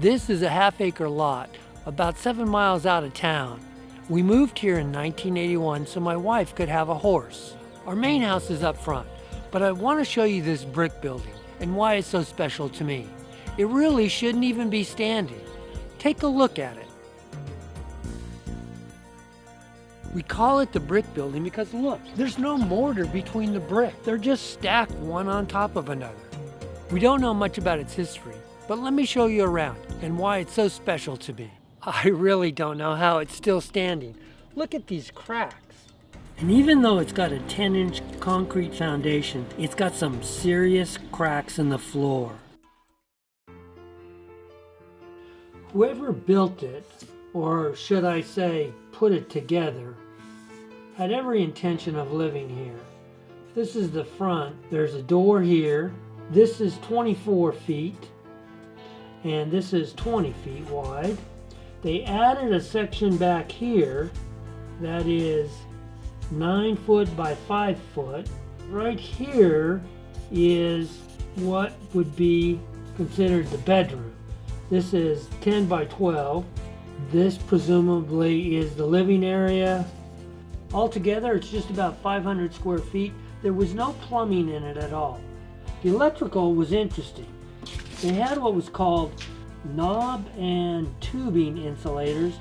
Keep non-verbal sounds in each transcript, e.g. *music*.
This is a half acre lot about seven miles out of town. We moved here in 1981 so my wife could have a horse. Our main house is up front, but I want to show you this brick building and why it's so special to me. It really shouldn't even be standing. Take a look at it. We call it the brick building because look, there's no mortar between the brick. They're just stacked one on top of another. We don't know much about its history, but let me show you around and why it's so special to me. *laughs* I really don't know how it's still standing. Look at these cracks. And even though it's got a 10 inch concrete foundation, it's got some serious cracks in the floor. Whoever built it, or should I say, put it together, had every intention of living here. This is the front. There's a door here. This is 24 feet, and this is 20 feet wide. They added a section back here that is 9 foot by 5 foot. Right here is what would be considered the bedroom. This is 10 by 12. This presumably is the living area. Altogether, it's just about 500 square feet. There was no plumbing in it at all. The electrical was interesting. They had what was called knob and tubing insulators.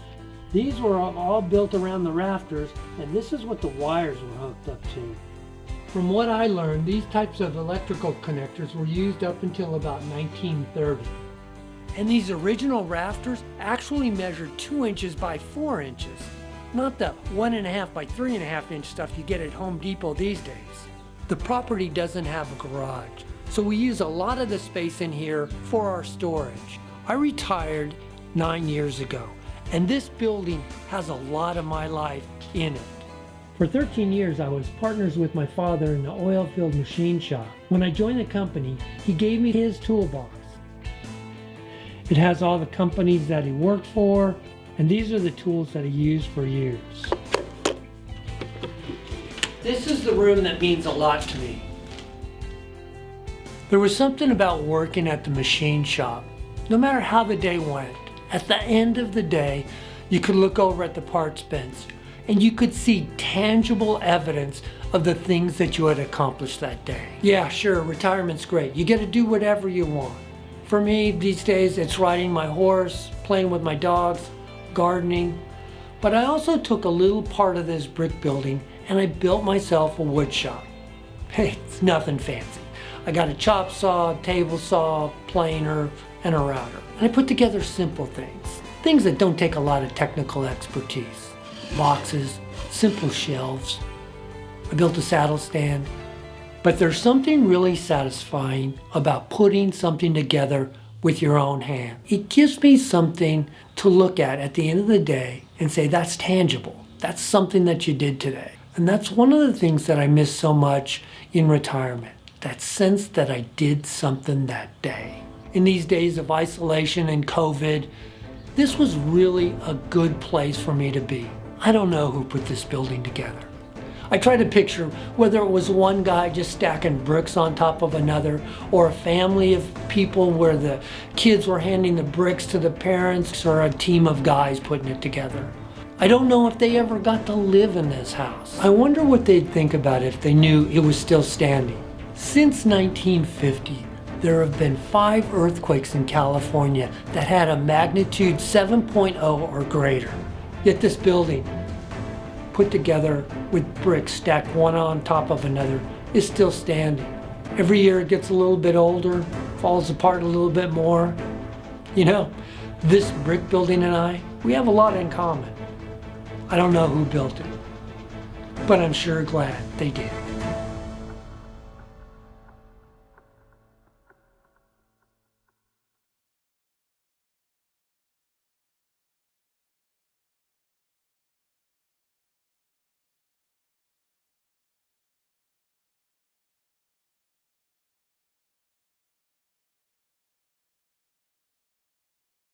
These were all built around the rafters, and this is what the wires were hooked up to. From what I learned, these types of electrical connectors were used up until about 1930. And these original rafters actually measured two inches by four inches. Not the one and a half by three and a half inch stuff you get at Home Depot these days. The property doesn't have a garage, so we use a lot of the space in here for our storage. I retired nine years ago, and this building has a lot of my life in it. For 13 years, I was partners with my father in the oil field machine shop. When I joined the company, he gave me his toolbox. It has all the companies that he worked for, and these are the tools that he used for years. This is the room that means a lot to me. There was something about working at the machine shop. No matter how the day went, at the end of the day, you could look over at the parts bins and you could see tangible evidence of the things that you had accomplished that day. Yeah, sure, retirement's great. You get to do whatever you want. For me, these days, it's riding my horse, playing with my dogs, gardening. But I also took a little part of this brick building and I built myself a wood shop. *laughs* Hey, it's nothing fancy. I got a chop saw, table saw, planer, and a router. And I put together simple things, things that don't take a lot of technical expertise. Boxes, simple shelves. I built a saddle stand. But there's something really satisfying about putting something together with your own hand. It gives me something to look at at the end of the day and say, that's tangible. That's something that you did today. And that's one of the things that I miss so much in retirement. That sense that I did something that day in these days of isolation and COVID, this was really a good place for me to be. I don't know who put this building together. I try to picture whether it was one guy just stacking bricks on top of another or a family of people where the kids were handing the bricks to the parents or a team of guys putting it together. I don't know if they ever got to live in this house. I wonder what they'd think about it if they knew it was still standing. Since 1950, there have been five earthquakes in California that had a magnitude 7.0 or greater. Yet this building, put together with bricks stacked one on top of another, is still standing. Every year it gets a little bit older, falls apart a little bit more. You know, this brick building and I, we have a lot in common. I don't know who built it, but I'm sure glad they did.